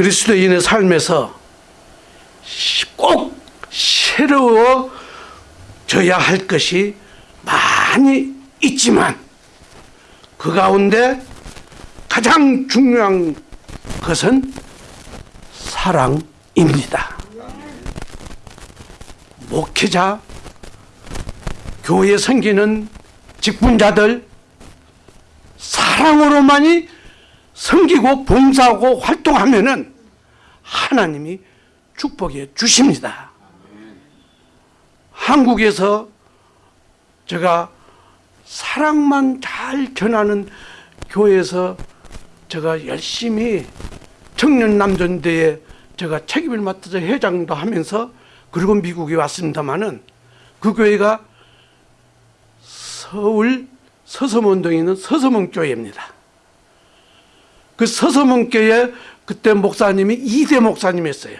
그리스도인의 삶에서 꼭 새로워져야 할 것이 많이 있지만 그 가운데 가장 중요한 것은 사랑입니다. 목회자, 교회 섬기는 직분자들 사랑으로만이 섬기고 봉사하고 활동하면은 하나님이 축복해 주십니다. 한국에서 제가 사랑만 잘 전하는 교회에서 제가 열심히 청년 남전대에 제가 책임을 맡아서 회장도 하면서 그리고 미국에 왔습니다마는 그 교회가 서울 서서문동에 있는 서서문교회입니다. 그 서서문교회 그때 목사님이 이대 목사님이었어요.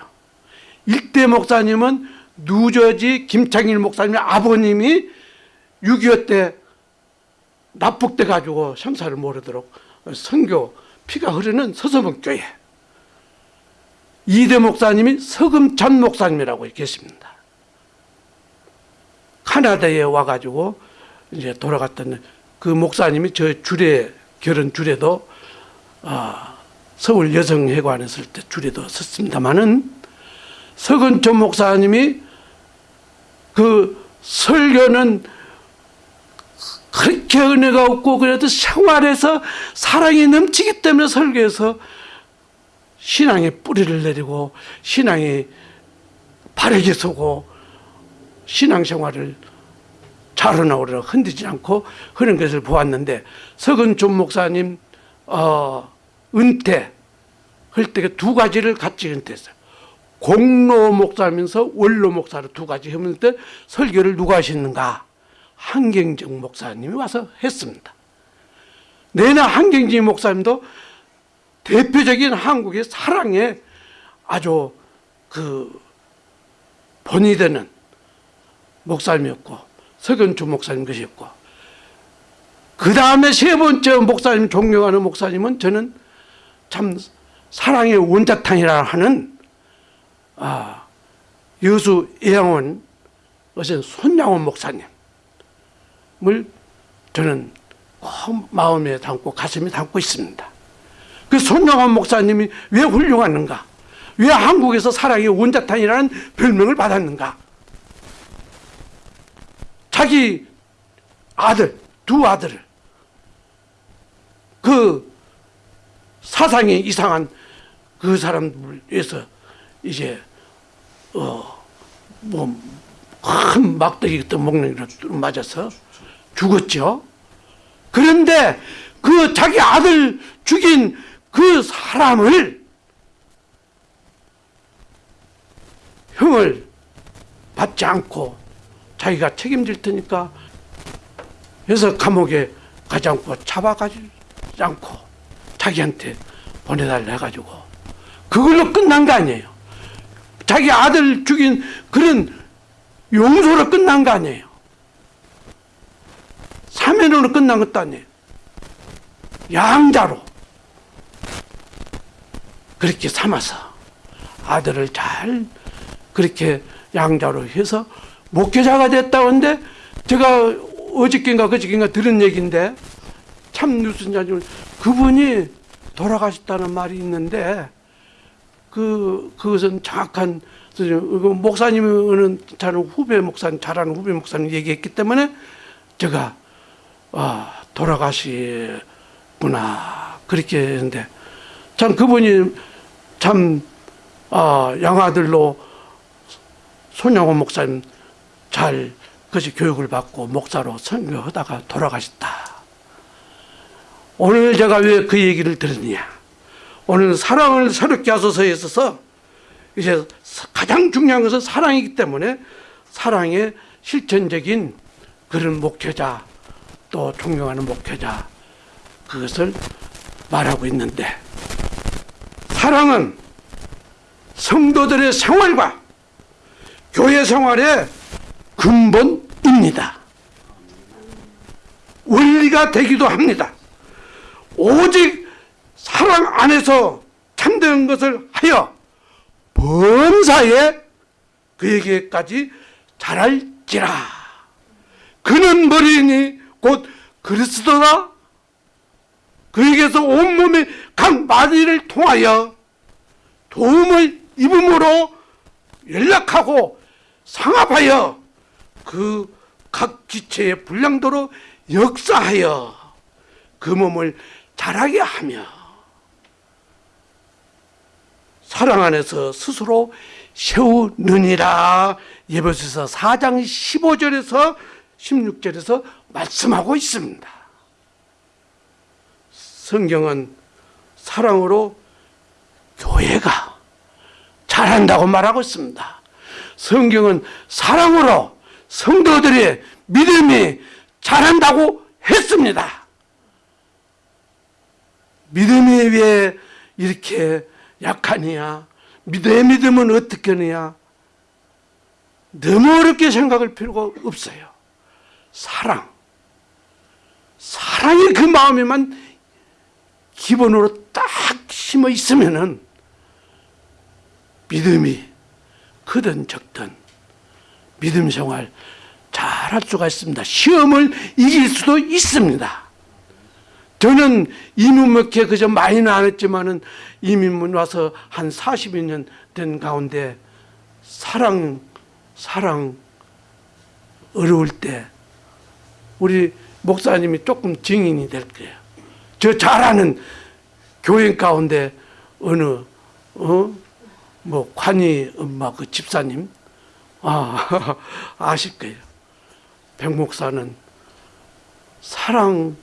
일대 목사님은 누저지 김창일 목사님의 아버님이 6.25 때 납북돼 가지고 형사를 모르도록 선교 피가 흐르는 서서문교회 이대 목사님이 서금찬 목사님이라고 계십니다. 카나다에 와가지고 이제 돌아갔던 그 목사님이 저 주례 결혼 주례도 아, 서울 여성회관에 있을 때 주례도 섰습니다마는 서근천 목사님이 그 설교는 그렇게 은혜가 없고 그래도 생활에서 사랑이 넘치기 때문에 설교에서 신앙의 뿌리를 내리고 신앙이 바르게 서고 신앙생활을 자라나오려 흔들지 않고 그런 것을 보았는데 서근준 목사님 어, 은퇴 할때 두 가지를 같이 은퇴했어요. 공로 목사면서 원로 목사로 두 가지 했는데 설교를 누가 하셨는가? 한경정 목사님이 와서 했습니다. 내나 한경진 목사님도 대표적인 한국의 사랑에 아주 그 본이 되는 목사님이었고 석연주 목사님 것이었고 그 다음에 세 번째 목사님 존경하는 목사님은 저는 참 사랑의 원자탄이라 하는 아, 여수 예양원 어제 손양원 목사님을 저는 마음에 담고 가슴에 담고 있습니다. 그 손영환 목사님이 왜 훌륭한가? 왜 한국에서 사랑의 원자탄이라는 별명을 받았는가? 자기 아들, 두 아들을 그 사상이 이상한 그 사람들 위해서 이제 어뭐큰 막대기 먹는 걸 맞아서 죽었죠. 그런데 그 자기 아들 죽인 그 사람을 형을 받지 않고 자기가 책임질 테니까 그래서 감옥에 가지 않고 잡아가지 않고 자기한테 보내달라 해가지고 그걸로 끝난 거 아니에요. 자기 아들 죽인 그런 용서로 끝난 거 아니에요. 사면으로 끝난 것도 아니에요. 양자로 그렇게 삼아서 아들을 잘 그렇게 양자로 해서 목회자가 됐다고 하는데 제가 어저께인가 그저께인가 들은 얘기인데 참 뉴스인지 그분이 돌아가셨다는 말이 있는데 그 그것은 정확한 목사님은 저는 후배 목사님 잘하는 후배 목사님 얘기했기 때문에 제가 아 돌아가시구나 그렇게 했는데 참 그분이 참 아, 양아들로 손양호 목사님 잘 그것이 교육을 받고 목사로 선교하다가 돌아가셨다. 오늘 제가 왜 그 얘기를 들었냐. 오늘 사랑을 새롭게 하소서에 있어서 이제 가장 중요한 것은 사랑이기 때문에 사랑의 실천적인 그런 목회자 또 존경하는 목회자 그것을 말하고 있는데 사랑은 성도들의 생활과 교회 생활의 근본입니다. 원리가 되기도 합니다. 오직 사랑 안에서 참 참된 것을 하여 범사에 그에게까지 잘할지라. 그는 머리니 곧 그리스도다. 그에게서 온몸의 각 마디를 통하여 도움을 입음으로 연락하고 상합하여 그 각 기체의 분량도로 역사하여 그 몸을 자라게 하며 사랑 안에서 스스로 세우느니라 예배소서 4장 15절에서 16절에서 말씀하고 있습니다. 성경은 사랑으로 교회가 잘한다고 말하고 있습니다. 성경은 사랑으로 성도들의 믿음이 잘한다고 했습니다. 믿음이 왜 이렇게 약하냐? 믿음의 믿음은 어떻게 하느냐? 너무 어렵게 생각할 필요가 없어요. 사랑. 사랑이 그 마음에만 기본으로 딱 심어 있으면은 믿음이 크든 적든 믿음 생활 잘 할 수가 있습니다. 시험을 이길 수도 있습니다. 저는 이민목회 그저 많이는 안 했지만은 이민문 와서 한 40여 년된 가운데 사랑, 사랑 어려울 때 우리 목사님이 조금 증인이 될 거예요. 저 잘하는 교인 가운데 어느 어? 뭐 관이 엄마 그 집사님 아 아실 거예요. 백 목사는 사랑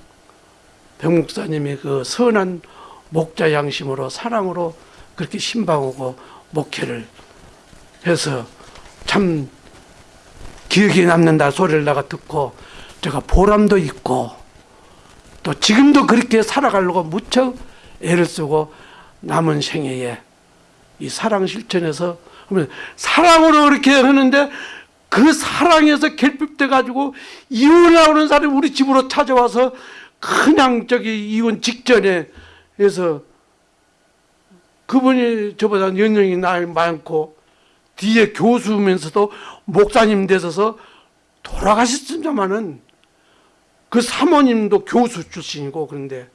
백 목사님의 그 선한 목자 양심으로 사랑으로 그렇게 신방하고 목회를 해서 참 기억에 남는다 소리를 내가 듣고 제가 보람도 있고 또 지금도 그렇게 살아가려고 무척 애를 쓰고 남은 생애에 이 사랑 실천에서 사랑으로 그렇게 하는데 그 사랑에서 결핍돼 가지고 이혼하는 사람이 우리 집으로 찾아와서 그냥 저기 이혼 직전에 해서 그분이 저보다 연령이 나이 많고 뒤에 교수면서도 목사님 되셔서 돌아가셨습니다마는 그 사모님도 교수 출신이고 그런데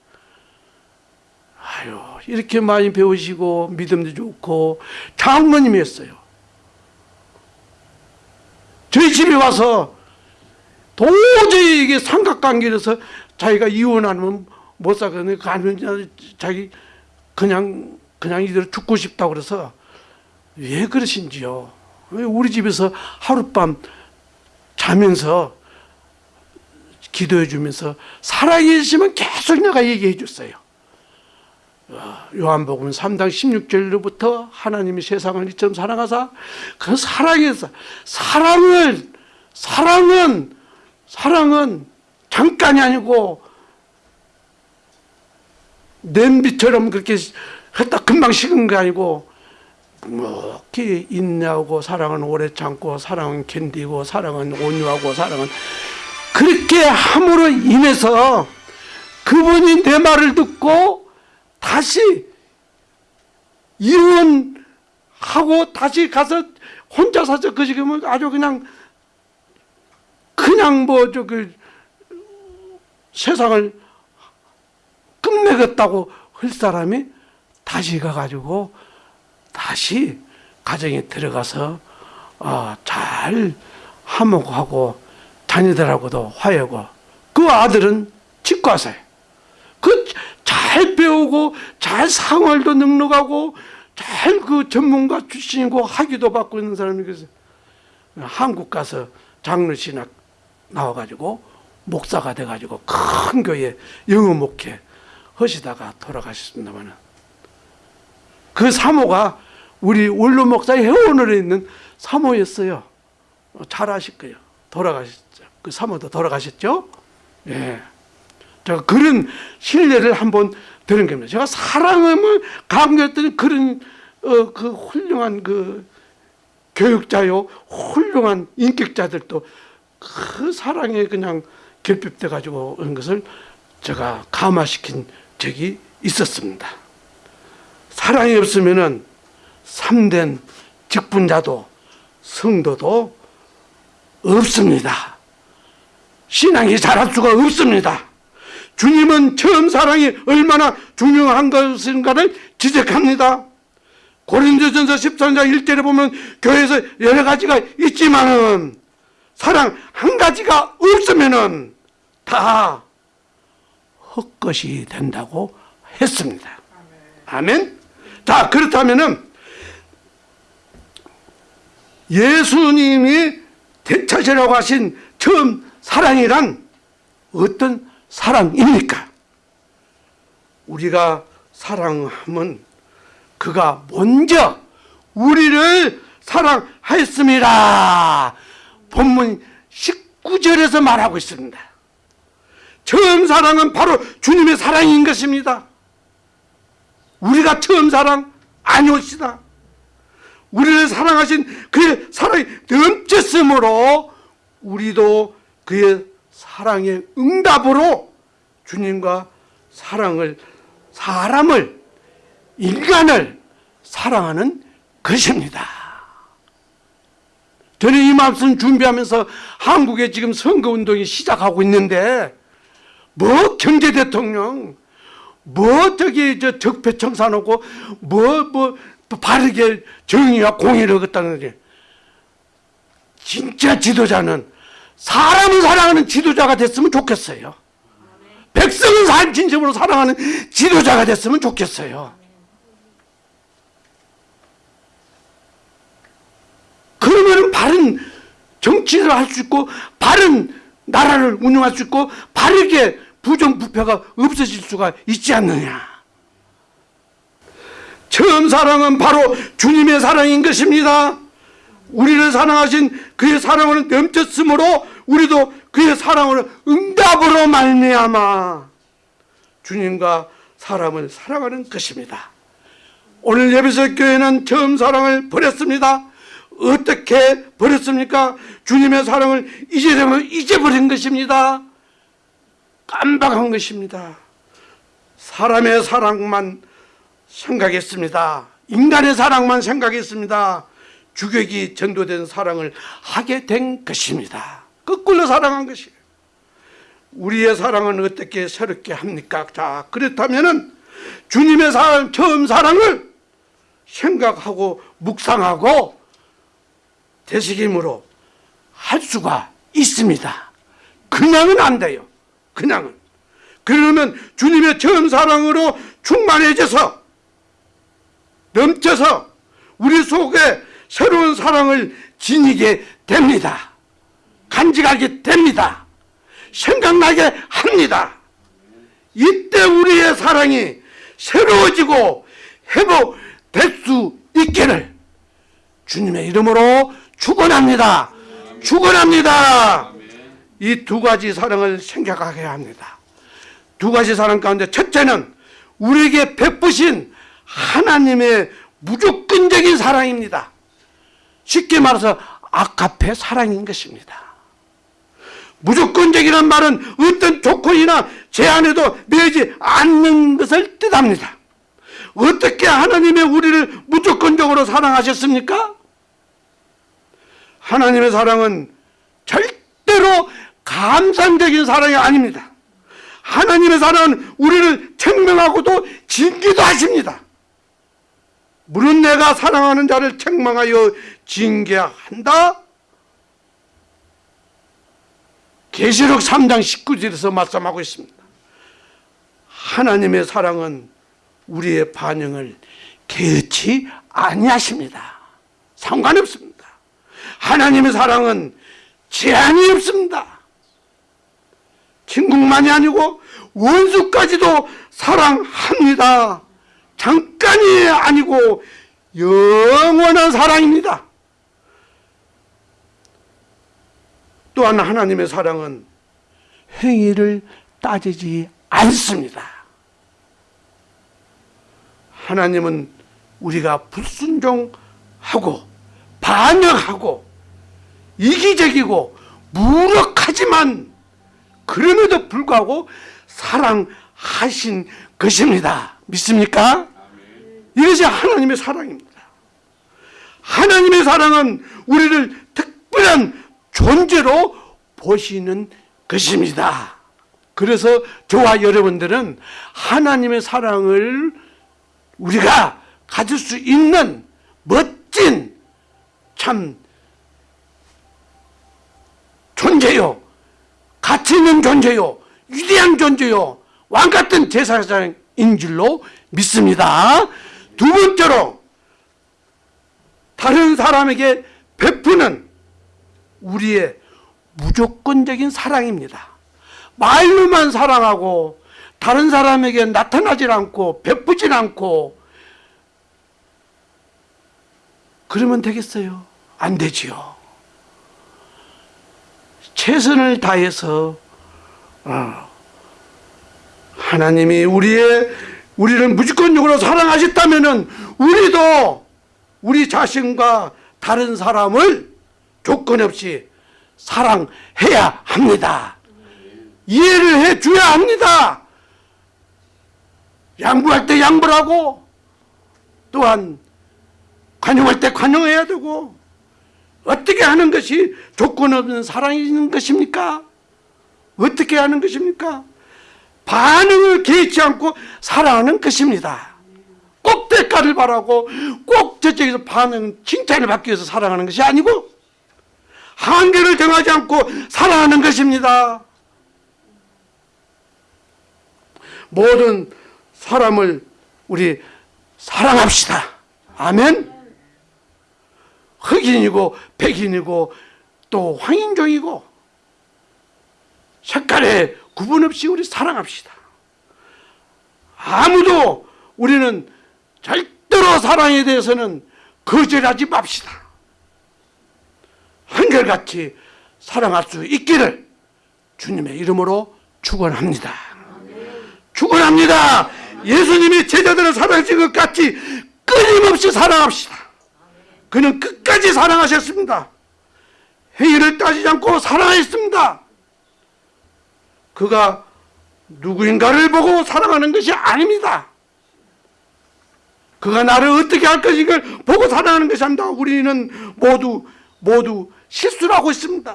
아유 이렇게 많이 배우시고 믿음도 좋고 장모님이었어요. 저희 집에 와서 도저히 이게 삼각관계에서 자기가 이혼하면 못 사거든요. 가면 자기 그냥 그냥 이대로 죽고 싶다 그래서 왜 그러신지요? 왜 우리 집에서 하룻밤 자면서 기도해 주면서 살아계시면 계속 내가 얘기해 줬어요. 어, 요한복음 3장 16절로부터 하나님이 세상을 이처럼 사랑하사 그 사랑에서 사랑을 사랑은 사랑은 잠깐이 아니고 냄비처럼 그렇게 했다. 금방 식은 게 아니고 이렇게 인내하고 사랑은 오래 참고 사랑은 견디고 사랑은 온유하고 사랑은 그렇게 함으로 인해서 그분이 내 말을 듣고 다시 이혼하고 다시 가서 혼자 사서 그 지금은 아주 그냥 그냥 뭐 저 그 세상을 끝내겠다고 할 사람이 다시 가가지고 다시 가정에 들어가서 어, 잘 화목하고 자녀들하고도 화해고 그 아들은 치과사예요. 그잘 배우고 잘 상활도 능력하고 잘 그 전문가 출신이고 학위도 받고 있는 사람이 그래서 한국 가서 장로 신학 나와가지고 목사가 돼가지고 큰 교회 영어 목회 하시다가 돌아가셨습니다만은 그 사모가 우리 원로 목사의 회원으로 있는 사모였어요. 잘 아실 거예요. 돌아가셨죠. 그 사모도 돌아가셨죠. 예. 제가 그런 신뢰를 한번 드는 겁니다. 제가 사랑을 강조했더니 그런 어, 그 훌륭한 그 교육자요, 훌륭한 인격자들도 그 사랑에 그냥 결핍돼 가지고 그런 것을 제가 감화시킨 적이 있었습니다. 사랑이 없으면은 참된 직분자도 성도도 없습니다. 신앙이 자랄 수가 없습니다. 주님은 처음 사랑이 얼마나 중요한 것인가를 지적합니다. 고린도전서 13장 1절에 보면 교회에서 여러 가지가 있지만은 사랑 한 가지가 없으면은 다 헛것이 된다고 했습니다. 아멘. 자, 그렇다면은 예수님이 대차시라고 하신 처음 사랑이란 어떤 사랑입니까? 우리가 사랑하면 그가 먼저 우리를 사랑하였습니다. 본문 19절에서 말하고 있습니다. 처음 사랑은 바로 주님의 사랑인 것입니다. 우리가 처음 사랑 아니옵시다. 우리를 사랑하신 그의 사랑이 넘쳤으므로 우리도 그의 사랑의 응답으로 주님과 사랑을 사람을 인간을 사랑하는 것입니다. 저는 이 말씀 준비하면서 한국에 지금 선거운동이 시작하고 있는데 뭐 경제대통령 뭐 저기 저 적폐청사 놓고 뭐 뭐 바르게 정의와 공의를 걷다는 게 진짜 지도자는 사람을 사랑하는 지도자가 됐으면 좋겠어요. 백성을 산 진심으로 사랑하는 지도자가 됐으면 좋겠어요. 그러면 바른 정치를 할 수 있고 바른 나라를 운영할 수 있고 바르게 부정부패가 없어질 수가 있지 않느냐. 처음 사랑은 바로 주님의 사랑인 것입니다. 우리를 사랑하신 그의 사랑을 넘쳤으므로 우리도 그의 사랑을 응답으로 말미암아 주님과 사람을 사랑하는 것입니다. 오늘 예배석 교회는 처음 사랑을 버렸습니다. 어떻게 버렸습니까? 주님의 사랑을 이제되면 잊어버린 것입니다. 깜박한 것입니다. 사람의 사랑만 생각했습니다. 인간의 사랑만 생각했습니다. 주객이 전도된 사랑을 하게 된 것입니다. 거꾸로 사랑한 것이에요. 우리의 사랑은 어떻게 새롭게 합니까? 자, 그렇다면은 주님의 사랑, 처음 사랑을 생각하고 묵상하고 되새김으로 할 수가 있습니다. 그냥은 안 돼요. 그냥은. 그러면 주님의 처음 사랑으로 충만해져서 넘쳐서 우리 속에 새로운 사랑을 지니게 됩니다. 간직하게 됩니다. 생각나게 합니다. 이때 우리의 사랑이 새로워지고 회복될 수 있기를 주님의 이름으로 축원합니다. 축원합니다. 이 두 가지 사랑을 생각하게 합니다. 두 가지 사랑 가운데 첫째는 우리에게 베푸신 하나님의 무조건적인 사랑입니다. 쉽게 말해서 아카페 사랑인 것입니다. 무조건적이란 말은 어떤 조건이나 제한에도 매지 않는 것을 뜻합니다. 어떻게 하나님의 우리를 무조건적으로 사랑하셨습니까? 하나님의 사랑은 절대로 감상적인 사랑이 아닙니다. 하나님의 사랑은 우리를 책망하고도 징계도 하십니다. 물은 내가 사랑하는 자를 책망하여 징계한다? 계시록 3장 19절에서 말씀하고 있습니다. 하나님의 사랑은 우리의 반응을 개의치 아니하십니다. 상관없습니다. 하나님의 사랑은 제한이 없습니다. 친구만이 아니고 원수까지도 사랑합니다. 잠깐이 아니고 영원한 사랑입니다. 또한 하나님의 사랑은 행위를 따지지 않습니다. 하나님은 우리가 불순종하고 반역하고 이기적이고 무력하지만 그럼에도 불구하고 사랑하신 것입니다. 믿습니까? 이것이 하나님의 사랑입니다. 하나님의 사랑은 우리를 특별한 존재로 보시는 것입니다. 그래서 저와 여러분들은 하나님의 사랑을 우리가 가질 수 있는 멋진 참 존재요. 가치 있는 존재요. 위대한 존재요. 왕 같은 제사장인 줄로 믿습니다. 두 번째로 다른 사람에게 베푸는 우리의 무조건적인 사랑입니다. 말로만 사랑하고 다른 사람에게 나타나질 않고 베푸질 않고 그러면 되겠어요? 안 되지요. 최선을 다해서 어, 하나님이 우리의 우리를 무조건적으로 사랑하셨다면은 우리도 우리 자신과 다른 사람을 조건 없이 사랑해야 합니다. 이해를 해 줘야 합니다. 양보할 때 양보를 하고 또한 관용할 때 관용해야 되고 어떻게 하는 것이 조건 없는 사랑인 것입니까? 어떻게 하는 것입니까? 반응을 개의치 않고 사랑하는 것입니다. 꼭 대가를 바라고 꼭 저쪽에서 반응, 칭찬을 받기 위해서 사랑하는 것이 아니고 한계를 정하지 않고 사랑하는 것입니다. 모든 사람을 우리 사랑합시다. 아멘. 흑인이고 백인이고 또 황인종이고 색깔에 구분 없이 우리 사랑합시다. 아무도 우리는 절대로 사랑에 대해서는 거절하지 맙시다. 한결같이 사랑할 수 있기를 주님의 이름으로 축원합니다. 축원합니다. 예수님이 제자들을 사랑하신 것 같이 끊임없이 사랑합시다. 그는 끝까지 사랑하셨습니다. 행위를 따지지 않고 사랑했습니다. 그가 누구인가를 보고 사랑하는 것이 아닙니다. 그가 나를 어떻게 할 것인가를 보고 사랑하는 것이 아닙니다. 우리는 모두 모두 실수를 하고 있습니다.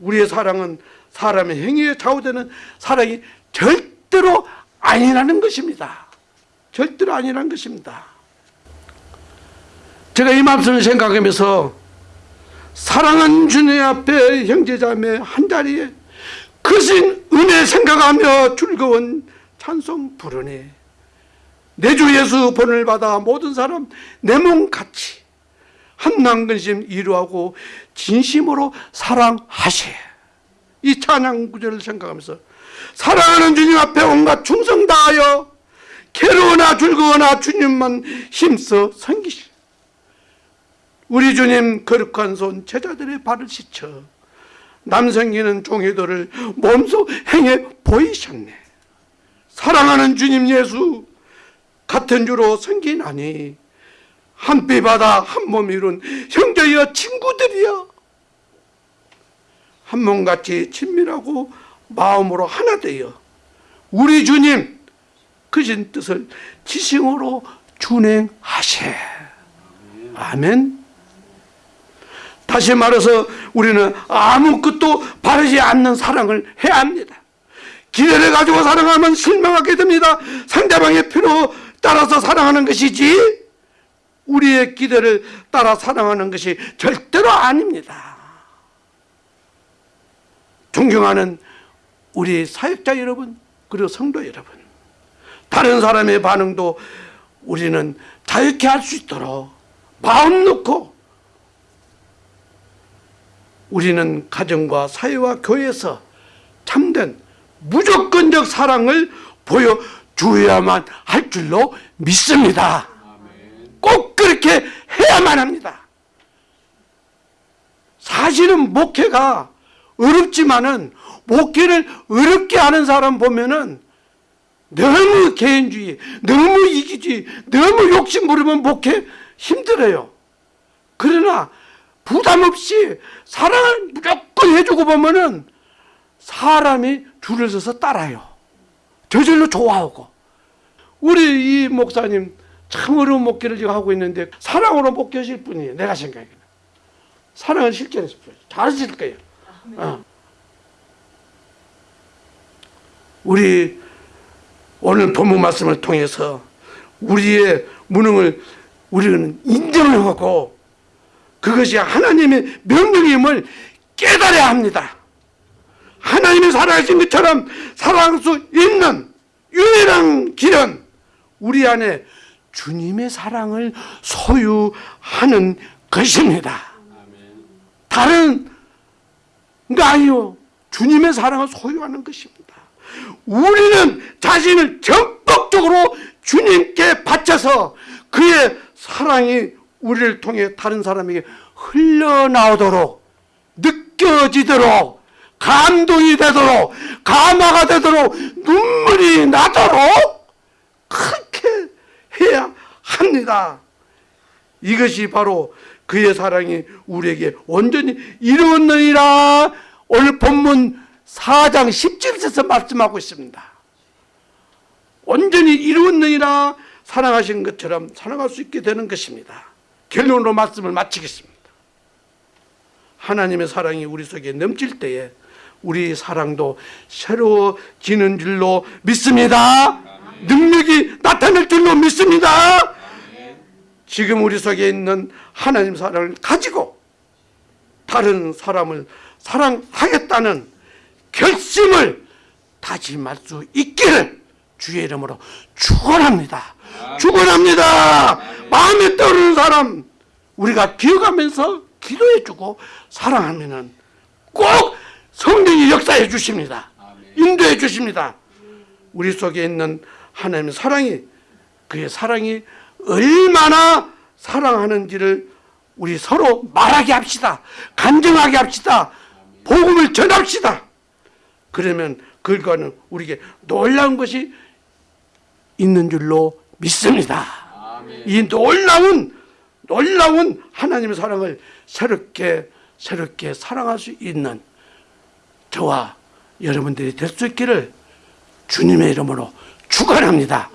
우리의 사랑은 사람의 행위에 좌우되는 사랑이 절대로 아니라는 것입니다. 절대로 아니라는 것입니다. 제가 이 말씀을 생각하면서 사랑은 주님 앞에 형제자매 한 자리에 크신 은혜 생각하며 즐거운 찬송 부르니 내주 예수 본을 받아 모든 사람 내 몸 같이 한난 근심 이루하고 진심으로 사랑하시 이 찬양 구절을 생각하면서 사랑하는 주님 앞에 온갖 충성 다하여 괴로우나 즐거우나 주님만 힘써 섬기시 우리 주님 거룩한 손 제자들의 발을 씻쳐 남성기는 종이들을 몸소 행해 보이셨네. 사랑하는 주님 예수 같은 주로 섬기나니 한피 바다 한몸 이룬 형제여 친구들이여. 한 몸같이 친밀하고 마음으로 하나 되어 우리 주님 크신 뜻을 지심으로 준행하세. 아멘 다시 말해서 우리는 아무것도 바르지 않는 사랑을 해야 합니다 기회를 가지고 사랑하면 실망하게 됩니다 상대방의 필요 따라서 사랑하는 것이지 우리의 기대를 따라 사랑하는 것이 절대로 아닙니다. 존경하는 우리 사역자 여러분 그리고 성도 여러분 다른 사람의 반응도 우리는 자유케 할 수 있도록 마음 놓고 우리는 가정과 사회와 교회에서 참된 무조건적 사랑을 보여줘야만 할 줄로 믿습니다. 꼭 그렇게 해야만 합니다. 사실은 목회가 어렵지만은 목회를 어렵게 하는 사람 보면은 너무 개인주의, 너무 이기주의, 너무 욕심 부리면 목회 힘들어요. 그러나 부담 없이 사랑을 무조건 해주고 보면은 사람이 줄을 서서 따라요. 저절로 좋아하고. 우리 이 목사님 참 어려운 목회를 지금 하고 있는데 사랑으로 목회하실 분이에요. 내가 생각에는. 사랑은 실제로 잘하실 거예요. 어. 우리 오늘 본문 말씀을 통해서 우리의 무능을 우리는 인정을 하고 그것이 하나님의 명령임을 깨달아야 합니다. 하나님이 살아계신 것처럼 살아갈 수 있는 유일한 길은 우리 안에 주님의 사랑을 소유하는 것입니다. 다른 거 아니요. 주님의 사랑을 소유하는 것입니다. 우리는 자신을 전폭적으로 주님께 바쳐서 그의 사랑이 우리를 통해 다른 사람에게 흘러나오도록 느껴지도록 감동이 되도록 감화가 되도록 눈물이 나도록 그렇게 해야 합니다. 이것이 바로 그의 사랑이 우리에게 온전히 이루었느니라 오늘 본문 4장 17절에서 말씀하고 있습니다. 온전히 이루었느니라 사랑하신 것처럼 사랑할 수 있게 되는 것입니다. 결론으로 말씀을 마치겠습니다. 하나님의 사랑이 우리 속에 넘칠 때에 우리 사랑도 새로워지는 줄로 믿습니다. 능력이 나타날 줄로 믿습니다. 지금 우리 속에 있는 하나님 사랑을 가지고 다른 사람을 사랑하겠다는 결심을 다짐할 수 있기를 주의 이름으로 축원합니다. 축원합니다. 마음에 떠오르는 사람 우리가 기억하면서 기도해주고 사랑하면 은 꼭 성령이 역사해 주십니다. 인도해 주십니다. 우리 속에 있는 하나님의 사랑이 그의 사랑이 얼마나 사랑하는지를 우리 서로 말하게 합시다. 간증하게 합시다. 복음을 전합시다. 그러면 그걸과는 우리에게 놀라운 것이 있는 줄로 믿습니다. 이 놀라운 놀라운 하나님의 사랑을 새롭게 새롭게 사랑할 수 있는 저와 여러분들이 될 수 있기를 주님의 이름으로 축원합니다.